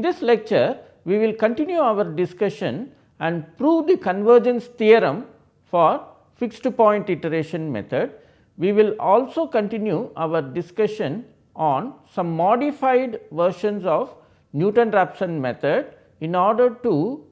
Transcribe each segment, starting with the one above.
In this lecture, we will continue our discussion and prove the convergence theorem for fixed point iteration method. We will also continue our discussion on some modified versions of Newton-Raphson method in order to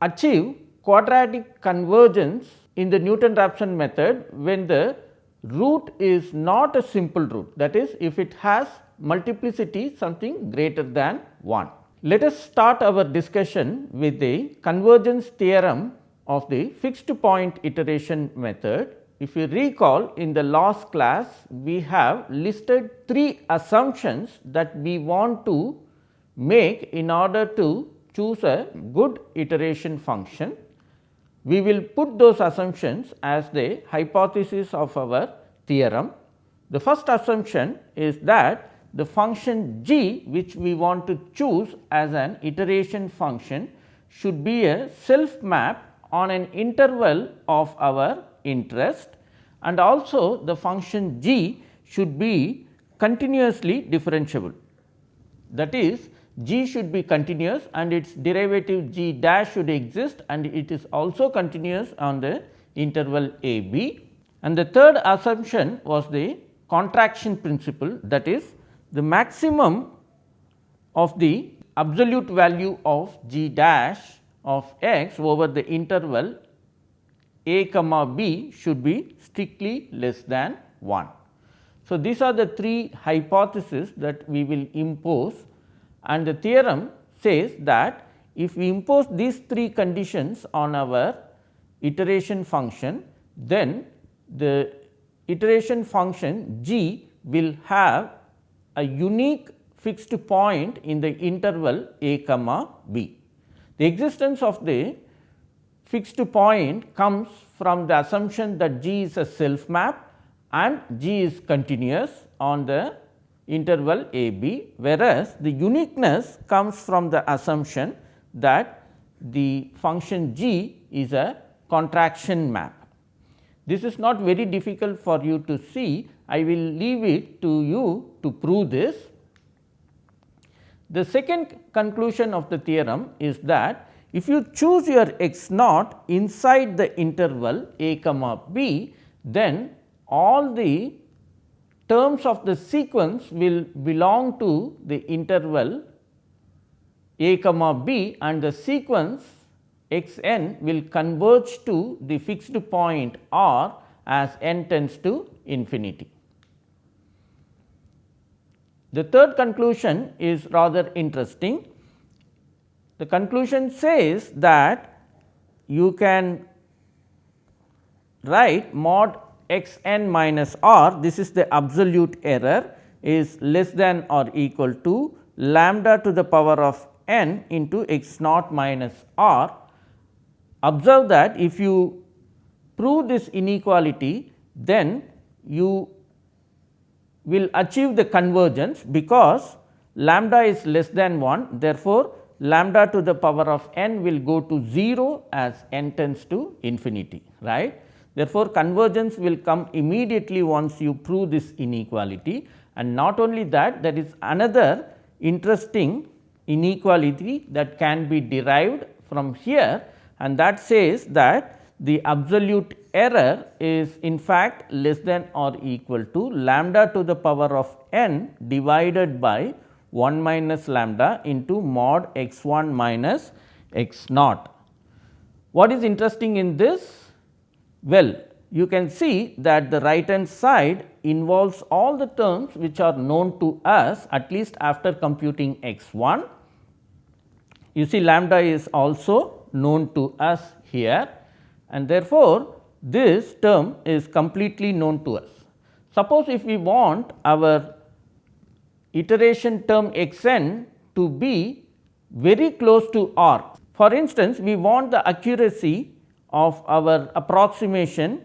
achieve quadratic convergence in the Newton-Raphson method when the root is not a simple root that is if it has multiplicity something greater than 1. Let us start our discussion with the convergence theorem of the fixed point iteration method. If you recall in the last class we have listed three assumptions that we want to make in order to choose a good iteration function we will put those assumptions as the hypothesis of our theorem. The first assumption is that the function g which we want to choose as an iteration function should be a self map on an interval of our interest and also the function g should be continuously differentiable. That is g should be continuous and its derivative g dash should exist and it is also continuous on the interval a b. And the third assumption was the contraction principle that is the maximum of the absolute value of g dash of x over the interval a comma b should be strictly less than 1. So, these are the three hypotheses that we will impose and the theorem says that if we impose these three conditions on our iteration function, then the iteration function g will have a unique fixed point in the interval a comma b. The existence of the fixed point comes from the assumption that g is a self map and g is continuous on the interval a b, whereas the uniqueness comes from the assumption that the function g is a contraction map. This is not very difficult for you to see, I will leave it to you to prove this. The second conclusion of the theorem is that if you choose your x naught inside the interval a comma b, then all the terms of the sequence will belong to the interval a comma b and the sequence x n will converge to the fixed point r as n tends to infinity. The third conclusion is rather interesting. The conclusion says that you can write mod x n minus r this is the absolute error is less than or equal to lambda to the power of n into x naught minus r. Observe that if you prove this inequality then you will achieve the convergence because lambda is less than 1 therefore, lambda to the power of n will go to 0 as n tends to infinity right. Therefore, convergence will come immediately once you prove this inequality. And not only that there is another interesting inequality that can be derived from here. And that says that the absolute error is in fact less than or equal to lambda to the power of n divided by 1 minus lambda into mod x 1 minus x naught. What is interesting in this? Well, you can see that the right hand side involves all the terms which are known to us at least after computing x 1. You see lambda is also known to us here and therefore, this term is completely known to us. Suppose if we want our iteration term x n to be very close to r. For instance, we want the accuracy of our approximation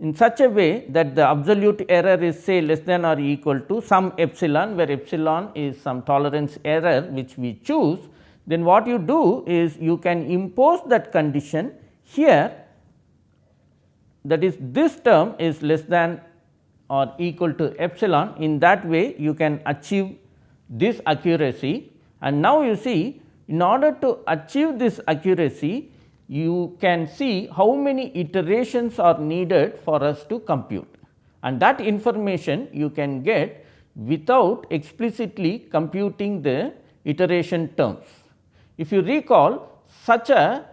in such a way that the absolute error is say less than or equal to some epsilon where epsilon is some tolerance error which we choose, then what you do is you can impose that condition here that is this term is less than or equal to epsilon. In that way you can achieve this accuracy. And now you see in order to achieve this accuracy you can see how many iterations are needed for us to compute. And that information you can get without explicitly computing the iteration terms. If you recall such a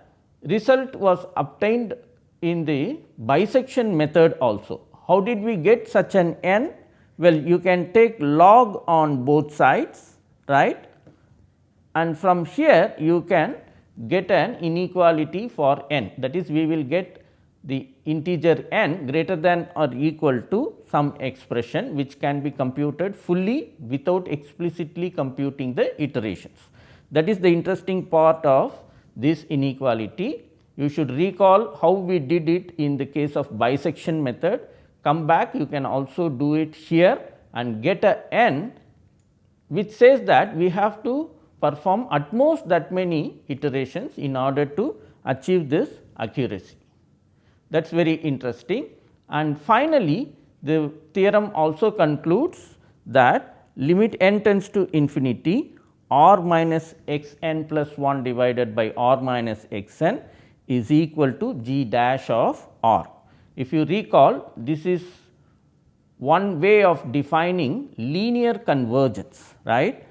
result was obtained in the bisection method also. How did we get such an n? Well, you can take log on both sides right and from here you can get an inequality for n that is we will get the integer n greater than or equal to some expression which can be computed fully without explicitly computing the iterations. That is the interesting part of this inequality. You should recall how we did it in the case of bisection method. Come back you can also do it here and get a n which says that we have to perform at most that many iterations in order to achieve this accuracy. That is very interesting. And finally, the theorem also concludes that limit n tends to infinity r minus x n plus 1 divided by r minus x n is equal to g dash of r. If you recall this is one way of defining linear convergence right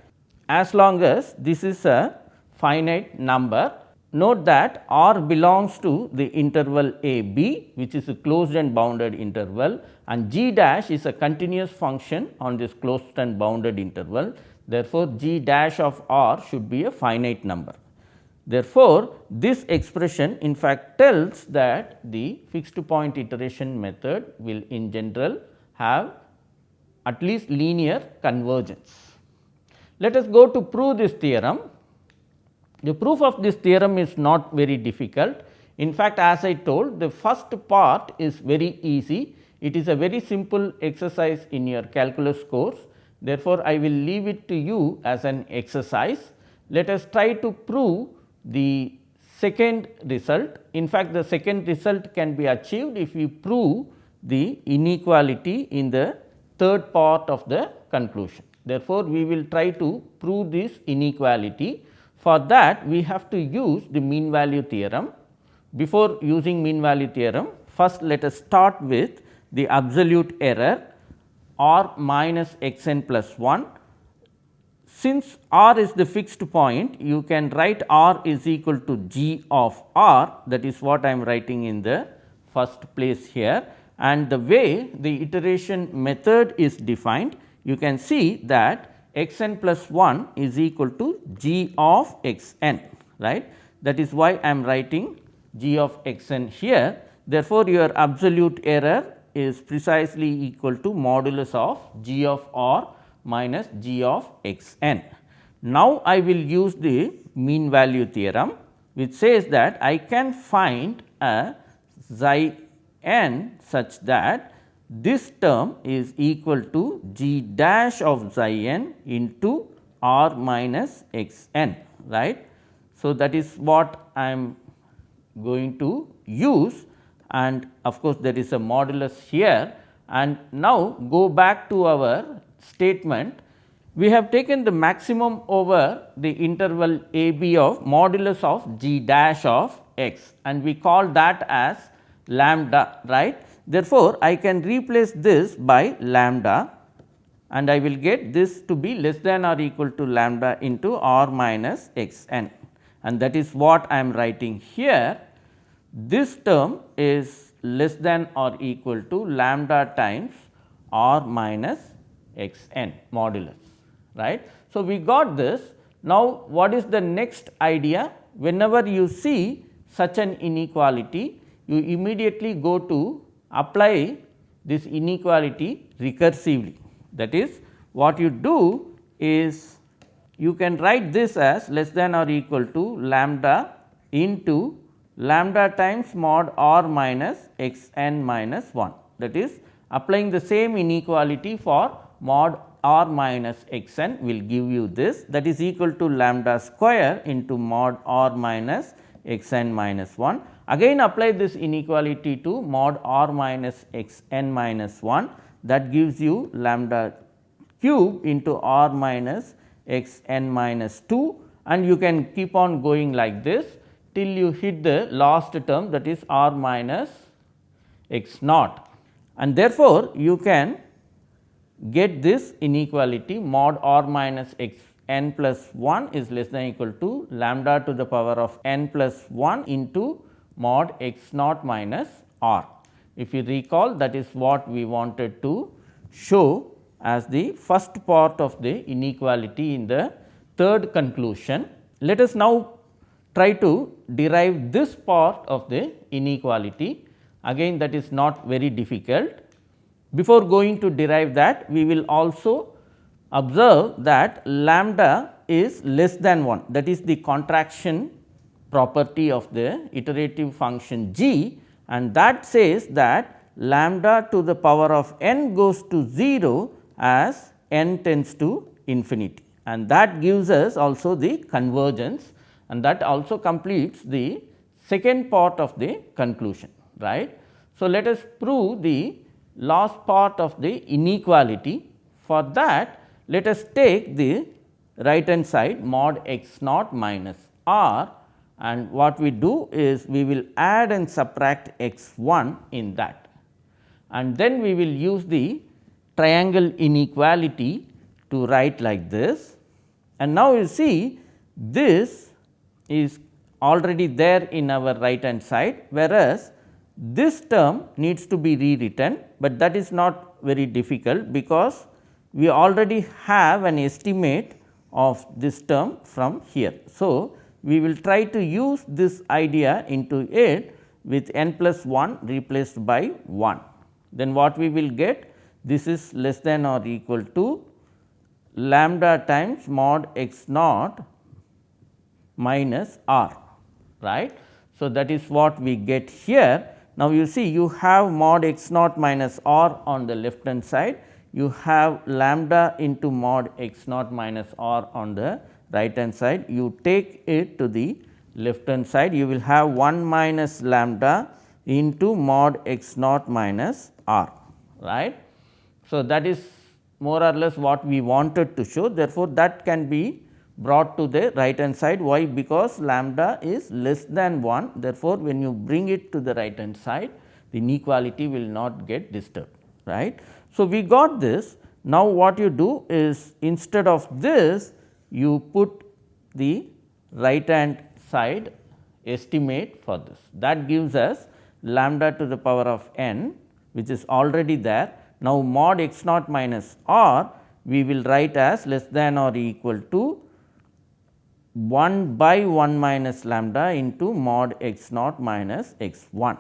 as long as this is a finite number. Note that R belongs to the interval a b which is a closed and bounded interval and g dash is a continuous function on this closed and bounded interval. Therefore, g dash of r should be a finite number. Therefore, this expression in fact tells that the fixed point iteration method will in general have at least linear convergence. Let us go to prove this theorem. The proof of this theorem is not very difficult. In fact, as I told the first part is very easy. It is a very simple exercise in your calculus course. Therefore, I will leave it to you as an exercise. Let us try to prove the second result. In fact, the second result can be achieved if we prove the inequality in the third part of the conclusion. Therefore, we will try to prove this inequality. For that we have to use the mean value theorem. Before using mean value theorem, first let us start with the absolute error r minus x n plus 1. Since r is the fixed point, you can write r is equal to g of r that is what I am writing in the first place here and the way the iteration method is defined you can see that x n plus 1 is equal to g of x n right. That is why I am writing g of x n here. Therefore, your absolute error is precisely equal to modulus of g of r minus g of x n. Now, I will use the mean value theorem which says that I can find a xi n such that this term is equal to g dash of xi n into r minus x n right. So, that is what I am going to use and of course, there is a modulus here and now go back to our statement. We have taken the maximum over the interval a b of modulus of g dash of x and we call that as lambda right Therefore, I can replace this by lambda and I will get this to be less than or equal to lambda into r minus x n and that is what I am writing here. This term is less than or equal to lambda times r minus x n modulus right. So, we got this. Now, what is the next idea? Whenever you see such an inequality, you immediately go to apply this inequality recursively. That is what you do is you can write this as less than or equal to lambda into lambda times mod r minus x n minus 1 that is applying the same inequality for mod r minus x n will give you this that is equal to lambda square into mod r minus x n minus 1 Again apply this inequality to mod r minus x n minus 1 that gives you lambda cube into r minus x n minus 2 and you can keep on going like this till you hit the last term that is r minus x naught. And therefore, you can get this inequality mod r minus x n plus 1 is less than equal to lambda to the power of n plus 1 into mod x naught minus r. If you recall that is what we wanted to show as the first part of the inequality in the third conclusion. Let us now try to derive this part of the inequality again that is not very difficult. Before going to derive that we will also observe that lambda is less than 1 that is the contraction property of the iterative function g. And that says that lambda to the power of n goes to 0 as n tends to infinity. And that gives us also the convergence. And that also completes the second part of the conclusion right. So, let us prove the last part of the inequality. For that let us take the right hand side mod x naught minus r. And what we do is we will add and subtract x 1 in that. And then we will use the triangle inequality to write like this. And now you see this is already there in our right hand side, whereas this term needs to be rewritten, but that is not very difficult because we already have an estimate of this term from here. So, we will try to use this idea into it with n plus 1 replaced by 1. Then what we will get? This is less than or equal to lambda times mod x naught minus r right. So, that is what we get here. Now, you see you have mod x naught minus r on the left hand side, you have lambda into mod x naught minus r on the right hand side. You take it to the left hand side, you will have 1 minus lambda into mod x naught minus r right. So, that is more or less what we wanted to show therefore, that can be brought to the right hand side. Why? Because lambda is less than 1 therefore, when you bring it to the right hand side the inequality will not get disturbed right. So, we got this. Now what you do is instead of this you put the right hand side estimate for this. That gives us lambda to the power of n which is already there. Now, mod x naught minus r we will write as less than or equal to 1 by 1 minus lambda into mod x naught minus x 1.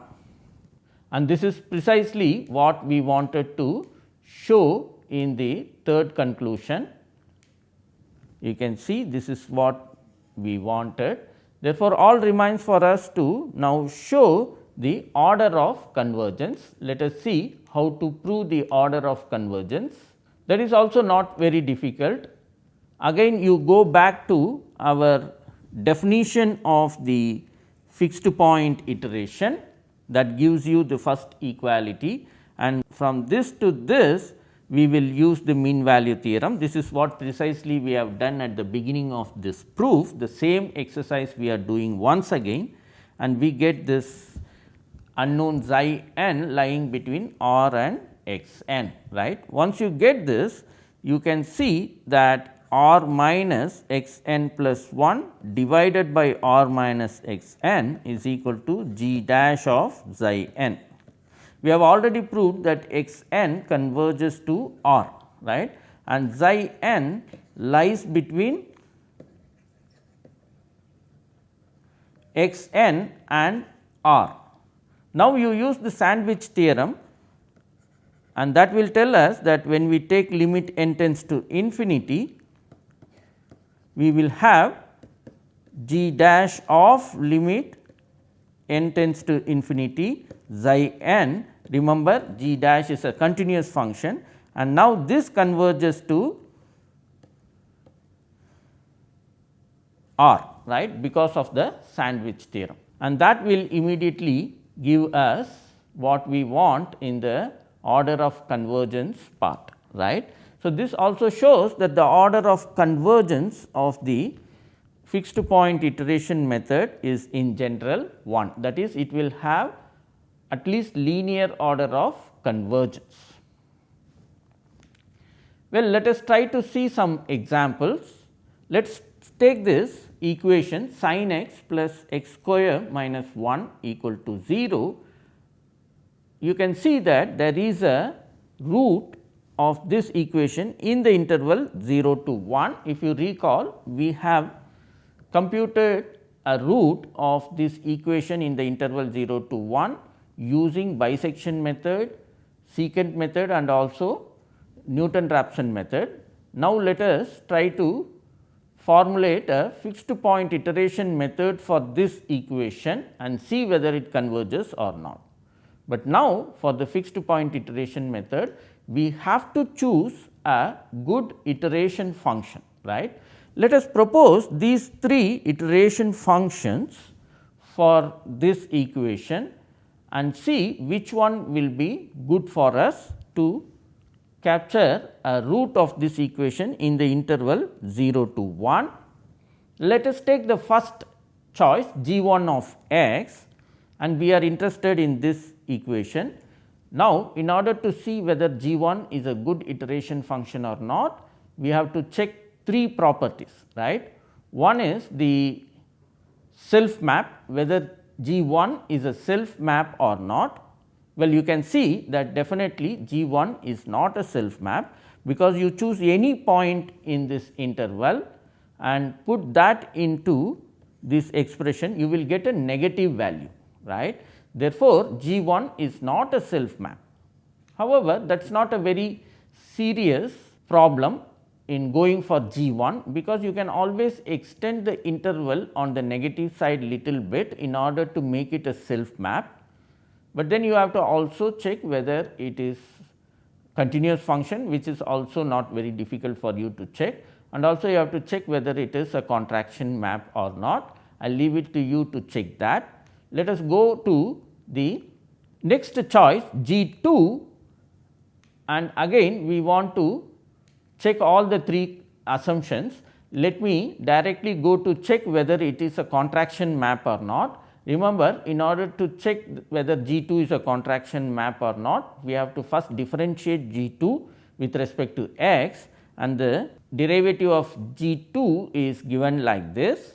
And this is precisely what we wanted to show in the third conclusion. You can see this is what we wanted. Therefore, all remains for us to now show the order of convergence. Let us see how to prove the order of convergence. That is also not very difficult. Again you go back to our definition of the fixed point iteration that gives you the first equality and from this to this we will use the mean value theorem. This is what precisely we have done at the beginning of this proof. The same exercise we are doing once again and we get this unknown xi n lying between r and x n right. Once you get this you can see that r minus x n plus 1 divided by r minus x n is equal to g dash of xi n. We have already proved that x n converges to r right and xi n lies between x n and r. Now, you use the sandwich theorem and that will tell us that when we take limit n tends to infinity we will have g dash of limit n tends to infinity xi n. Remember g dash is a continuous function. And now this converges to r right because of the sandwich theorem. And that will immediately give us what we want in the order of convergence part right. So, this also shows that the order of convergence of the fixed point iteration method is in general 1 that is it will have at least linear order of convergence. Well, let us try to see some examples. Let us take this equation sin x plus x square minus 1 equal to 0. You can see that there is a root of this equation in the interval 0 to 1. If you recall, we have computed a root of this equation in the interval 0 to 1 using bisection method, secant method and also Newton-Raphson method. Now, let us try to formulate a fixed point iteration method for this equation and see whether it converges or not. But now, for the fixed point iteration method, we have to choose a good iteration function right. Let us propose these three iteration functions for this equation and see which one will be good for us to capture a root of this equation in the interval 0 to 1. Let us take the first choice g 1 of x and we are interested in this equation. Now, in order to see whether g 1 is a good iteration function or not, we have to check three properties right. One is the self map whether g 1 is a self map or not. Well, you can see that definitely g 1 is not a self map, because you choose any point in this interval and put that into this expression you will get a negative value right. Therefore, G 1 is not a self map. However, that is not a very serious problem in going for G 1 because you can always extend the interval on the negative side little bit in order to make it a self map. But then you have to also check whether it is continuous function which is also not very difficult for you to check and also you have to check whether it is a contraction map or not. I will leave it to you to check that. Let us go to the next choice G 2 and again we want to check all the three assumptions. Let me directly go to check whether it is a contraction map or not. Remember in order to check whether G 2 is a contraction map or not, we have to first differentiate G 2 with respect to x and the derivative of G 2 is given like this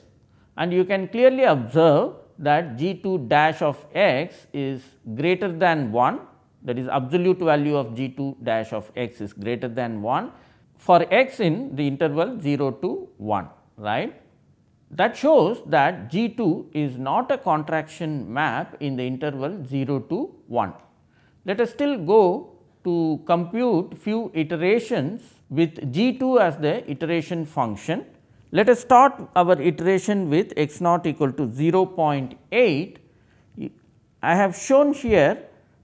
and you can clearly observe that g 2 dash of x is greater than 1 that is absolute value of g 2 dash of x is greater than 1 for x in the interval 0 to 1 right. That shows that g 2 is not a contraction map in the interval 0 to 1. Let us still go to compute few iterations with g 2 as the iteration function let us start our iteration with x naught equal to 0.8. I have shown here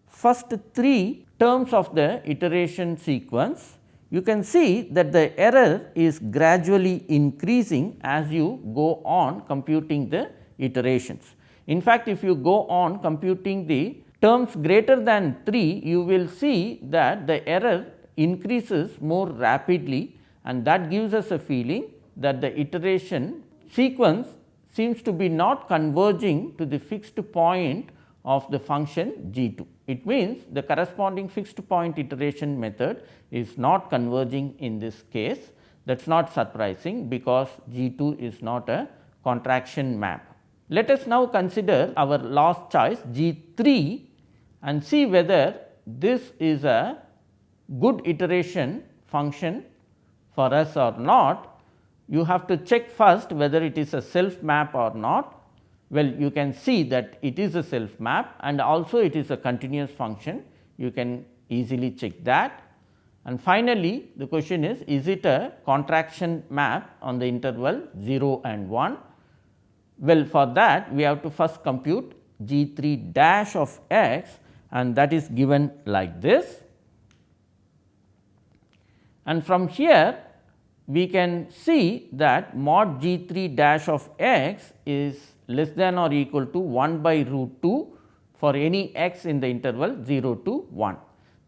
first three terms of the iteration sequence. You can see that the error is gradually increasing as you go on computing the iterations. In fact, if you go on computing the terms greater than 3, you will see that the error increases more rapidly and that gives us a feeling that the iteration sequence seems to be not converging to the fixed point of the function g 2. It means, the corresponding fixed point iteration method is not converging in this case that is not surprising because g 2 is not a contraction map. Let us now consider our last choice g 3 and see whether this is a good iteration function for us or not you have to check first whether it is a self map or not. Well, you can see that it is a self map and also it is a continuous function, you can easily check that. And finally, the question is, is it a contraction map on the interval 0 and 1? Well, for that we have to first compute g 3 dash of x and that is given like this. And from here we can see that mod g 3 dash of x is less than or equal to 1 by root 2 for any x in the interval 0 to 1.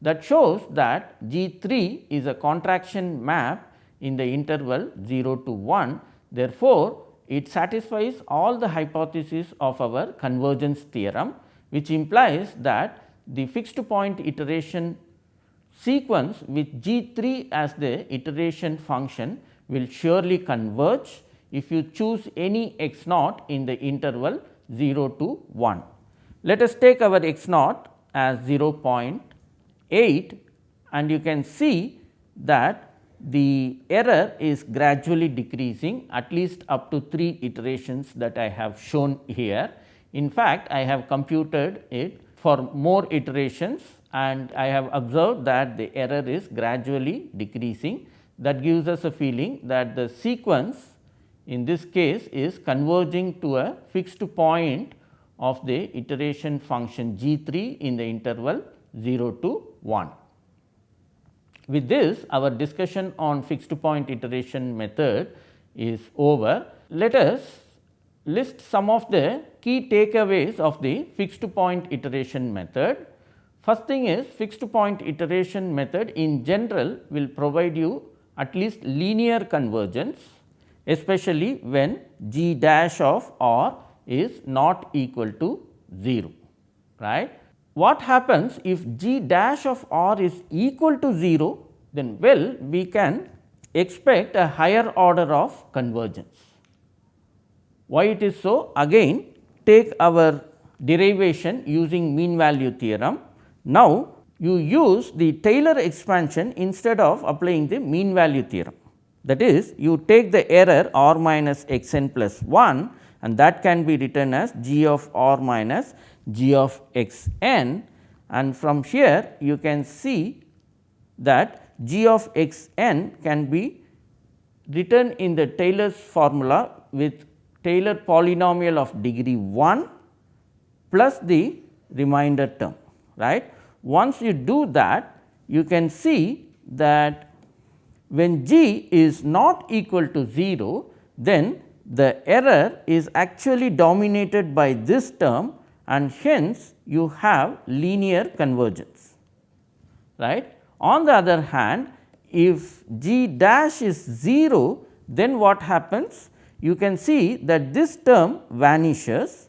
that shows that G 3 is a contraction map in the interval 0 to 1. Therefore, it satisfies all the hypotheses of our convergence theorem, which implies that the fixed point iteration sequence with G 3 as the iteration function will surely converge if you choose any x naught in the interval 0 to 1. Let us take our x naught as 0.8 and you can see that the error is gradually decreasing at least up to 3 iterations that I have shown here. In fact, I have computed it for more iterations and I have observed that the error is gradually decreasing that gives us a feeling that the sequence in this case is converging to a fixed point of the iteration function g 3 in the interval 0 to 1. With this our discussion on fixed point iteration method is over. Let us list some of the key takeaways of the fixed point iteration method. First thing is fixed point iteration method in general will provide you at least linear convergence especially when g dash of r is not equal to 0 right. What happens if g dash of r is equal to 0 then well we can expect a higher order of convergence. Why it is so? Again take our derivation using mean value theorem. Now, you use the Taylor expansion instead of applying the mean value theorem. That is you take the error r minus x n plus 1 and that can be written as g of r minus g of x n and from here you can see that g of x n can be written in the Taylor's formula with Taylor polynomial of degree 1 plus the remainder term right. Once you do that you can see that when g is not equal to 0 then the error is actually dominated by this term and hence you have linear convergence right. On the other hand, if g dash is 0, then what happens? You can see that this term vanishes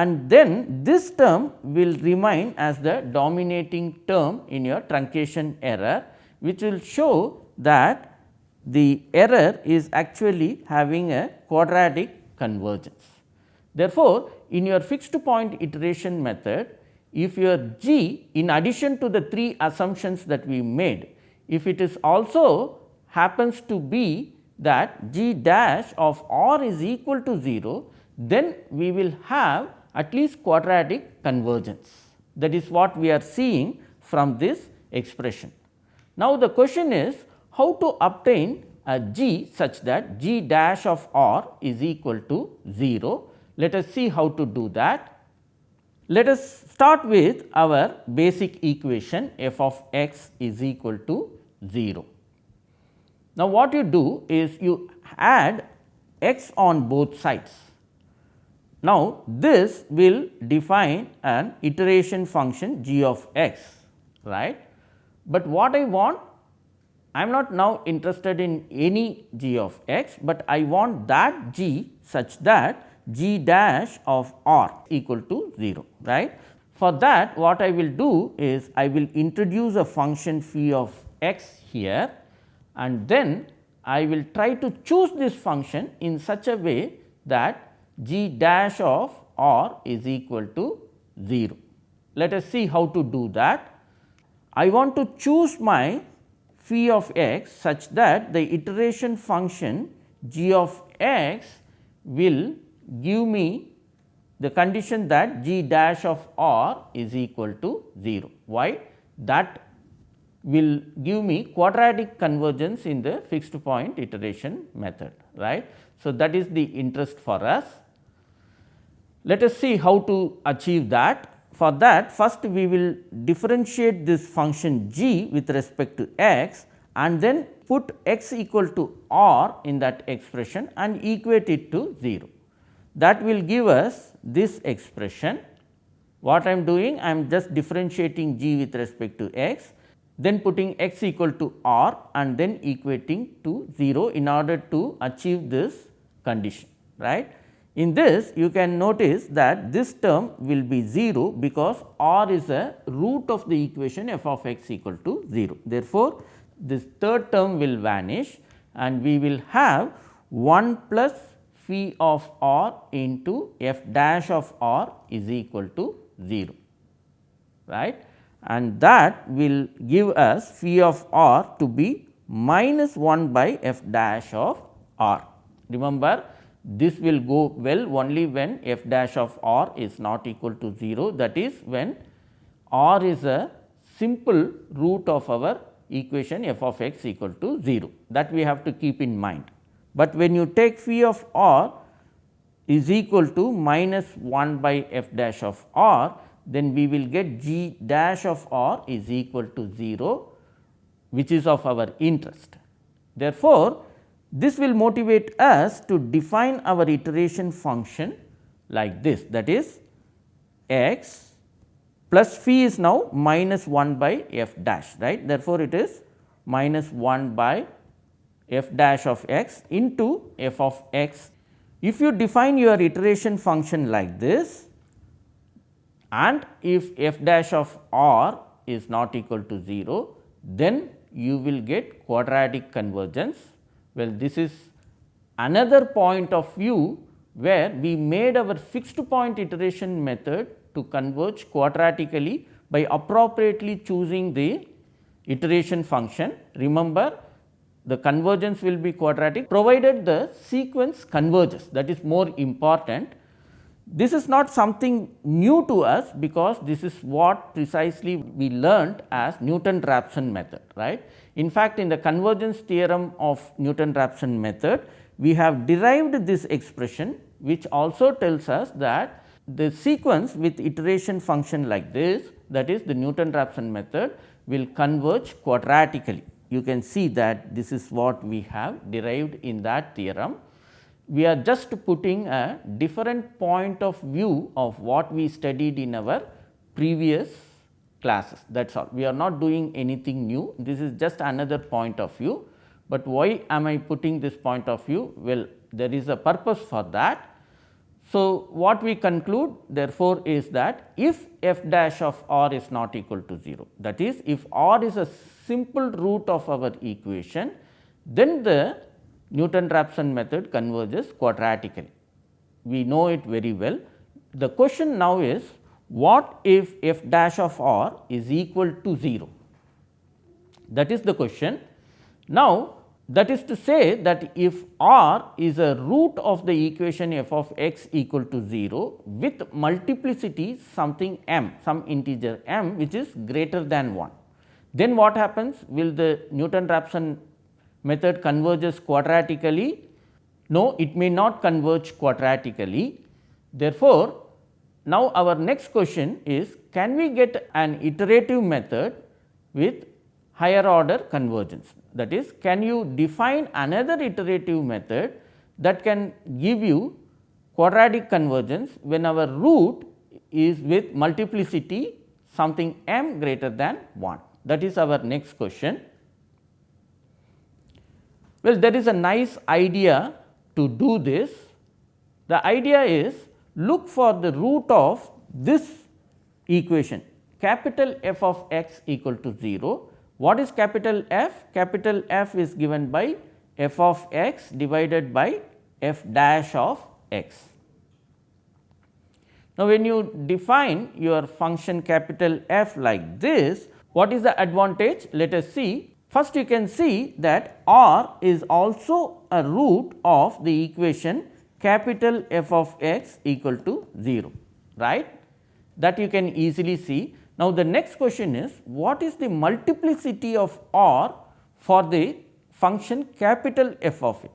and then this term will remain as the dominating term in your truncation error, which will show that the error is actually having a quadratic convergence. Therefore, in your fixed point iteration method, if your g in addition to the three assumptions that we made, if it is also happens to be that g dash of r is equal to 0, then we will have at least quadratic convergence. That is what we are seeing from this expression. Now, the question is how to obtain a g such that g dash of r is equal to 0. Let us see how to do that. Let us start with our basic equation f of x is equal to 0. Now, what you do is you add x on both sides. Now, this will define an iteration function g of x right, but what I want I am not now interested in any g of x, but I want that g such that g dash of r equal to 0 right. For that what I will do is I will introduce a function phi of x here and then I will try to choose this function in such a way that g dash of r is equal to 0. Let us see how to do that. I want to choose my phi of x such that the iteration function g of x will give me the condition that g dash of r is equal to 0. Why? That will give me quadratic convergence in the fixed point iteration method right. So, that is the interest for us. Let us see how to achieve that. For that first we will differentiate this function g with respect to x and then put x equal to r in that expression and equate it to 0 that will give us this expression What I am doing? I am just differentiating g with respect to x, then putting x equal to r and then equating to 0 in order to achieve this condition, right. In this you can notice that this term will be 0 because r is a root of the equation f of x equal to 0. Therefore, this third term will vanish and we will have 1 plus phi of r into f dash of r is equal to 0 right and that will give us phi of r to be minus 1 by f dash of r. Remember this will go well only when f dash of r is not equal to 0 that is when r is a simple root of our equation f of x equal to 0 that we have to keep in mind. But when you take phi of r is equal to minus 1 by f dash of r then we will get g dash of r is equal to 0 which is of our interest. Therefore, this will motivate us to define our iteration function like this that is x plus phi is now minus 1 by f dash right. Therefore, it is minus 1 by f dash of x into f of x. If you define your iteration function like this and if f dash of r is not equal to 0, then you will get quadratic convergence well, this is another point of view where we made our fixed point iteration method to converge quadratically by appropriately choosing the iteration function. Remember the convergence will be quadratic provided the sequence converges that is more important. This is not something new to us because this is what precisely we learned as Newton-Raphson method right. In fact, in the convergence theorem of Newton-Raphson method, we have derived this expression which also tells us that the sequence with iteration function like this that is the Newton-Raphson method will converge quadratically. You can see that this is what we have derived in that theorem. We are just putting a different point of view of what we studied in our previous classes that is all. We are not doing anything new, this is just another point of view, but why am I putting this point of view? Well, there is a purpose for that. So, what we conclude therefore, is that if f dash of r is not equal to 0, that is if r is a simple root of our equation, then the Newton-Raphson method converges quadratically. We know it very well. The question now is what if f dash of r is equal to 0? That is the question. Now, that is to say that if r is a root of the equation f of x equal to 0 with multiplicity something m some integer m which is greater than 1. Then what happens will the Newton-Raphson method converges quadratically? No, it may not converge quadratically. Therefore, now, our next question is can we get an iterative method with higher order convergence that is can you define another iterative method that can give you quadratic convergence when our root is with multiplicity something m greater than 1 that is our next question. Well, there is a nice idea to do this. The idea is look for the root of this equation capital F of x equal to 0. What is capital F? Capital F is given by f of x divided by f dash of x. Now, when you define your function capital F like this, what is the advantage? Let us see. First you can see that r is also a root of the equation capital F of x equal to 0 right that you can easily see. Now, the next question is what is the multiplicity of r for the function capital F of x.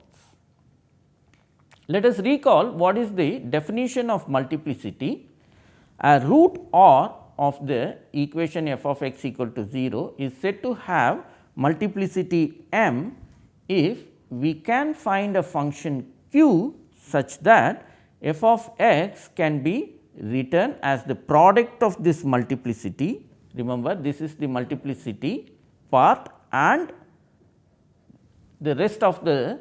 Let us recall what is the definition of multiplicity a root r of the equation f of x equal to 0 is said to have multiplicity m if we can find a function q such that f of x can be written as the product of this multiplicity. Remember this is the multiplicity part and the rest of the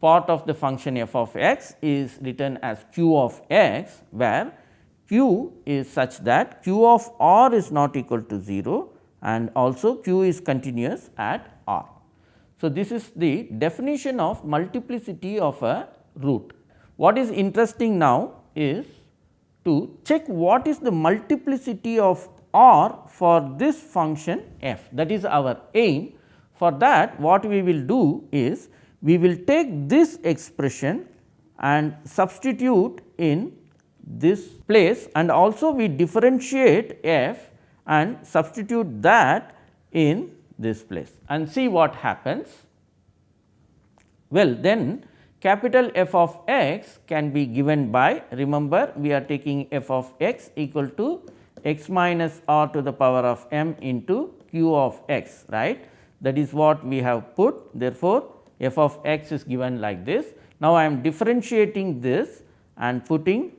part of the function f of x is written as q of x, where q is such that q of r is not equal to 0 and also q is continuous at r. So, this is the definition of multiplicity of a root. What is interesting now is to check what is the multiplicity of r for this function f that is our aim. For that what we will do is we will take this expression and substitute in this place and also we differentiate f and substitute that in this place and see what happens. Well, then capital F of x can be given by remember we are taking f of x equal to x minus r to the power of m into q of x right? That is what we have put. Therefore, f of x is given like this. Now, I am differentiating this and putting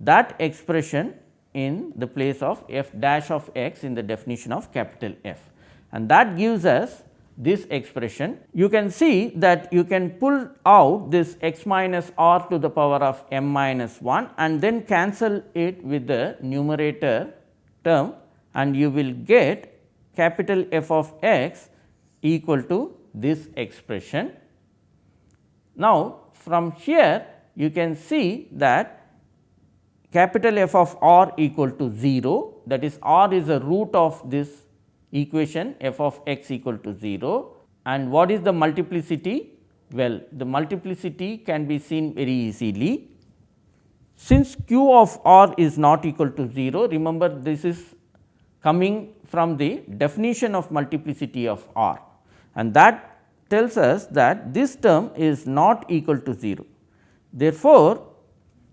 that expression in the place of f dash of x in the definition of capital F. And that gives us this expression. You can see that you can pull out this x minus r to the power of m minus 1 and then cancel it with the numerator term and you will get capital F of x equal to this expression. Now, from here you can see that capital F of r equal to 0 that is r is a root of this equation f of x equal to 0 and what is the multiplicity? Well, the multiplicity can be seen very easily. Since q of r is not equal to 0, remember this is coming from the definition of multiplicity of r and that tells us that this term is not equal to 0. Therefore,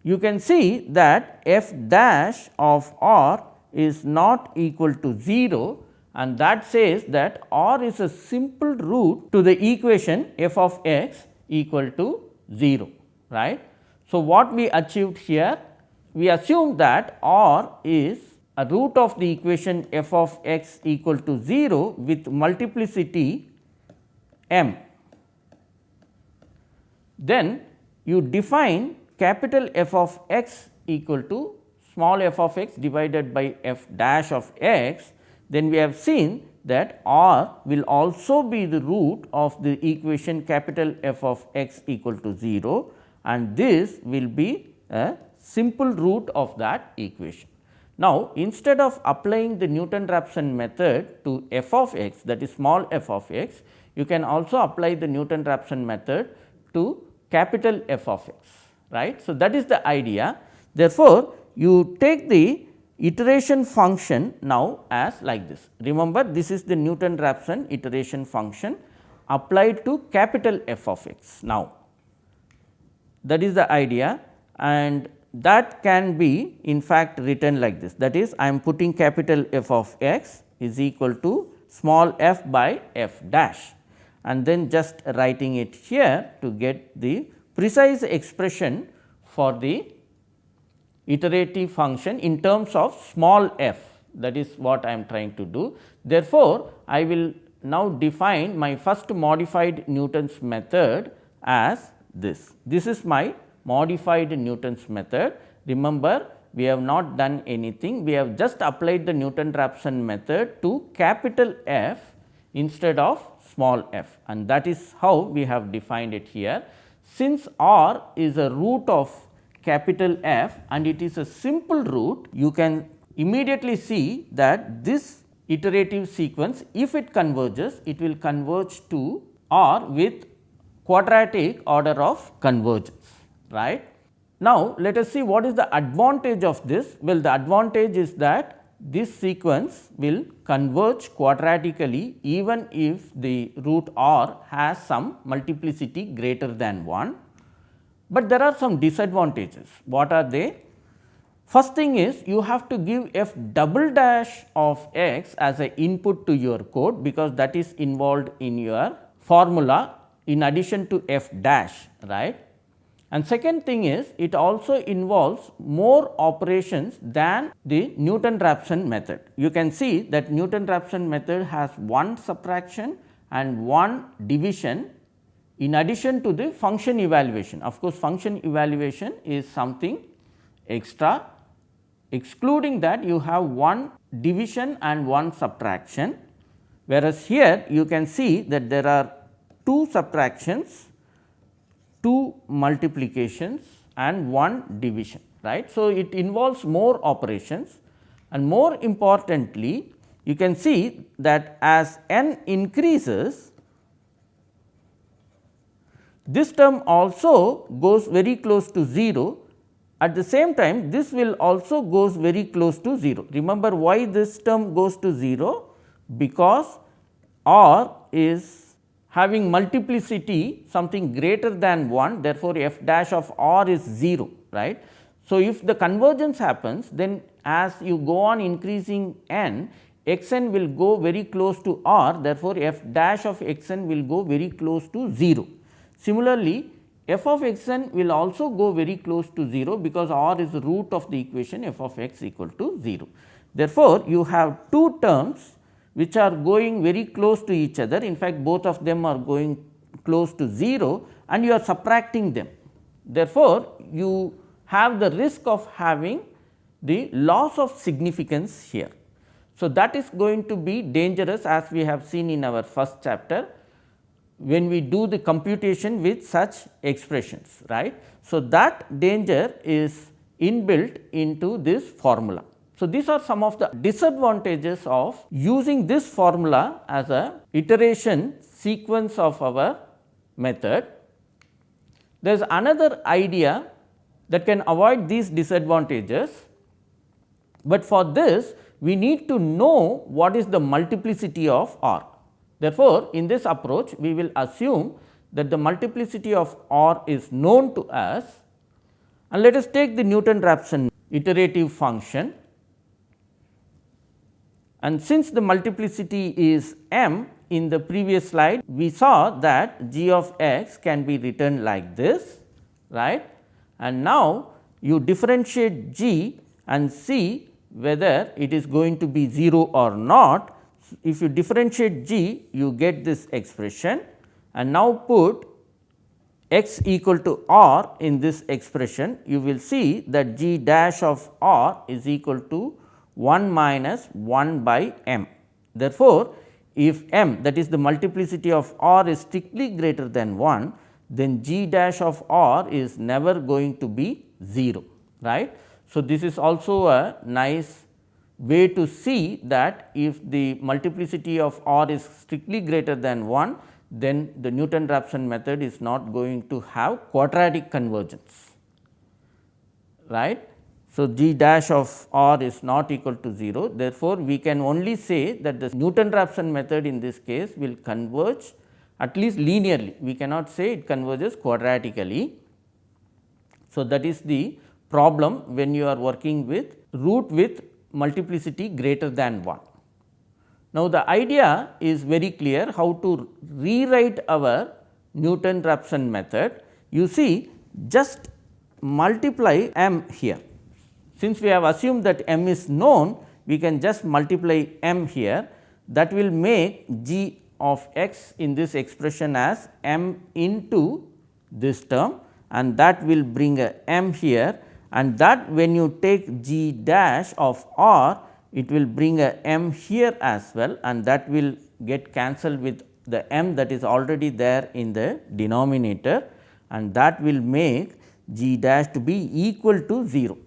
you can see that f dash of r is not equal to 0 and that says that r is a simple root to the equation f of x equal to 0 right. So, what we achieved here we assume that r is a root of the equation f of x equal to 0 with multiplicity m. Then you define capital F of x equal to small f of x divided by f dash of x then we have seen that r will also be the root of the equation capital F of x equal to 0 and this will be a simple root of that equation. Now, instead of applying the Newton-Raphson method to f of x that is small f of x, you can also apply the Newton-Raphson method to capital F of x right. So, that is the idea therefore, you take the iteration function now as like this. Remember this is the Newton-Raphson iteration function applied to capital F of x now. That is the idea and that can be in fact written like this that is I am putting capital F of x is equal to small f by f dash and then just writing it here to get the precise expression for the iterative function in terms of small f that is what I am trying to do. Therefore, I will now define my first modified Newton's method as this. This is my modified Newton's method. Remember we have not done anything, we have just applied the Newton-Raphson method to capital F instead of small f and that is how we have defined it here. Since R is a root of capital F and it is a simple root, you can immediately see that this iterative sequence if it converges, it will converge to R with quadratic order of convergence right. Now, let us see what is the advantage of this. Well, the advantage is that this sequence will converge quadratically even if the root r has some multiplicity greater than 1 but there are some disadvantages. What are they? First thing is you have to give f double dash of x as an input to your code because that is involved in your formula in addition to f dash right. And second thing is it also involves more operations than the Newton-Raphson method. You can see that Newton-Raphson method has one subtraction and one division in addition to the function evaluation. Of course, function evaluation is something extra excluding that you have one division and one subtraction whereas here you can see that there are two subtractions, two multiplications and one division right. So, it involves more operations and more importantly you can see that as n increases this term also goes very close to 0 at the same time this will also goes very close to 0. Remember why this term goes to 0? Because R is having multiplicity something greater than 1 therefore, f dash of R is 0 right. So, if the convergence happens then as you go on increasing n x n will go very close to R therefore, f dash of x n will go very close to 0. Similarly, f of x n will also go very close to 0 because r is the root of the equation f of x equal to 0. Therefore, you have two terms which are going very close to each other in fact, both of them are going close to 0 and you are subtracting them. Therefore, you have the risk of having the loss of significance here. So, that is going to be dangerous as we have seen in our first chapter when we do the computation with such expressions right. So, that danger is inbuilt into this formula. So, these are some of the disadvantages of using this formula as a iteration sequence of our method. There is another idea that can avoid these disadvantages, but for this we need to know what is the multiplicity of R. Therefore, in this approach we will assume that the multiplicity of R is known to us. And let us take the Newton-Raphson iterative function. And since the multiplicity is m in the previous slide we saw that g of x can be written like this right? And now you differentiate g and see whether it is going to be 0 or not if you differentiate g you get this expression and now put x equal to r in this expression you will see that g dash of r is equal to 1 minus 1 by m. Therefore, if m that is the multiplicity of r is strictly greater than 1 then g dash of r is never going to be 0 right. So, this is also a nice way to see that if the multiplicity of r is strictly greater than 1 then the Newton-Raphson method is not going to have quadratic convergence right. So, g dash of r is not equal to 0 therefore, we can only say that the Newton-Raphson method in this case will converge at least linearly we cannot say it converges quadratically. So, that is the problem when you are working with root with multiplicity greater than 1. Now, the idea is very clear how to rewrite our Newton-Raphson method. You see just multiply m here. Since we have assumed that m is known, we can just multiply m here that will make g of x in this expression as m into this term and that will bring a m here and that when you take g dash of r it will bring a m here as well and that will get cancelled with the m that is already there in the denominator and that will make g dash to be equal to 0.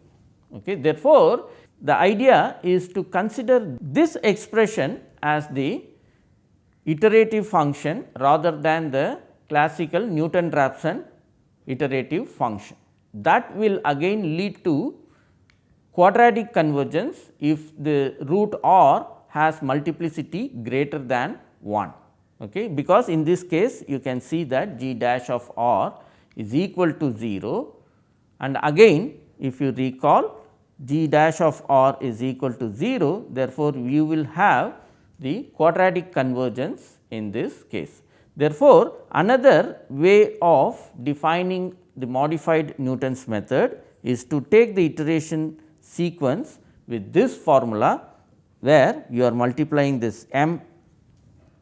Okay. Therefore, the idea is to consider this expression as the iterative function rather than the classical Newton-Raphson iterative function that will again lead to quadratic convergence if the root r has multiplicity greater than 1 okay? Because in this case you can see that g dash of r is equal to 0 and again if you recall g dash of r is equal to 0 therefore, you will have the quadratic convergence in this case. Therefore, another way of defining the modified Newton's method is to take the iteration sequence with this formula where you are multiplying this m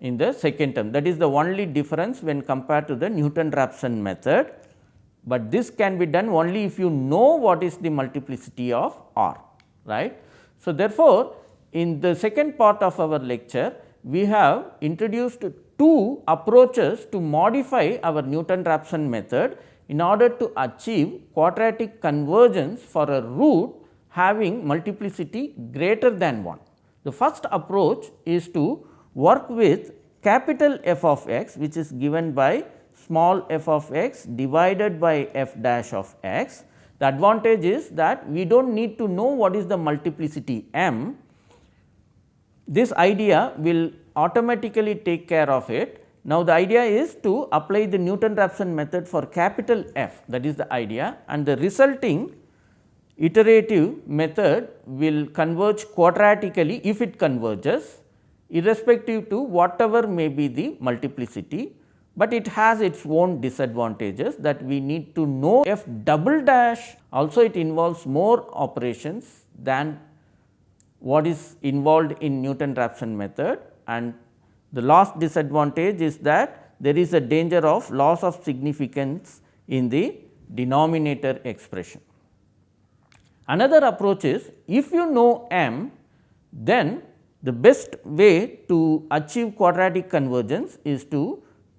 in the second term that is the only difference when compared to the Newton Raphson method, but this can be done only if you know what is the multiplicity of r right. So, therefore, in the second part of our lecture we have introduced two approaches to modify our Newton Raphson method in order to achieve quadratic convergence for a root having multiplicity greater than 1. The first approach is to work with capital F of x which is given by small f of x divided by f dash of x. The advantage is that we do not need to know what is the multiplicity m. This idea will automatically take care of it. Now, the idea is to apply the Newton-Raphson method for capital F that is the idea and the resulting iterative method will converge quadratically if it converges irrespective to whatever may be the multiplicity, but it has its own disadvantages that we need to know. F double dash also it involves more operations than what is involved in Newton-Raphson method and the last disadvantage is that there is a danger of loss of significance in the denominator expression. Another approach is if you know m then the best way to achieve quadratic convergence is to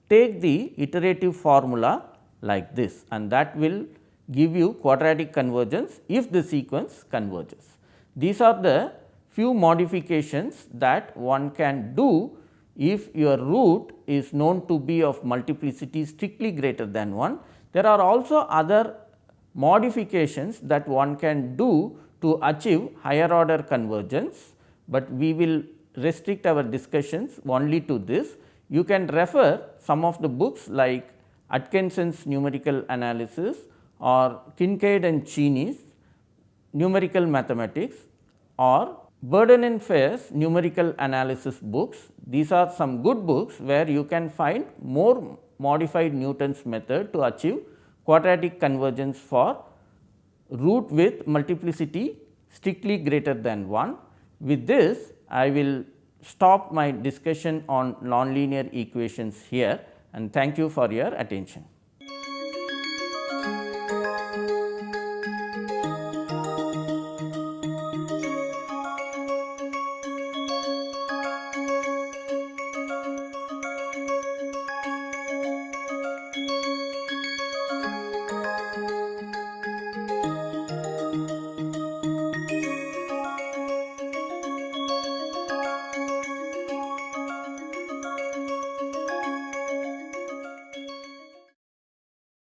take the iterative formula like this and that will give you quadratic convergence if the sequence converges. These are the few modifications that one can do if your root is known to be of multiplicity strictly greater than 1. There are also other modifications that one can do to achieve higher order convergence, but we will restrict our discussions only to this. You can refer some of the books like Atkinson's numerical analysis or Kincaid and Cheney's numerical mathematics or Burden and Faires numerical analysis books. These are some good books where you can find more modified Newton's method to achieve quadratic convergence for root with multiplicity strictly greater than 1. With this, I will stop my discussion on nonlinear equations here and thank you for your attention.